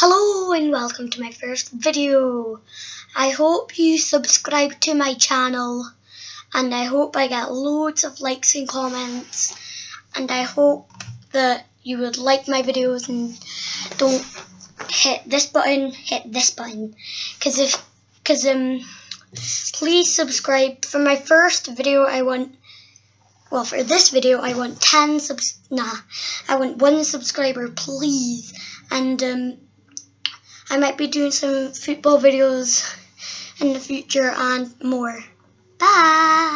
Hello and welcome to my first video. I hope you subscribe to my channel and I hope I get loads of likes and comments and I hope that you would like my videos and don't hit this button, hit this button. Because if because um please subscribe. For my first video I want well for this video I want 10 subs nah I want one subscriber please. And um I might be doing some football videos in the future and more. Bye!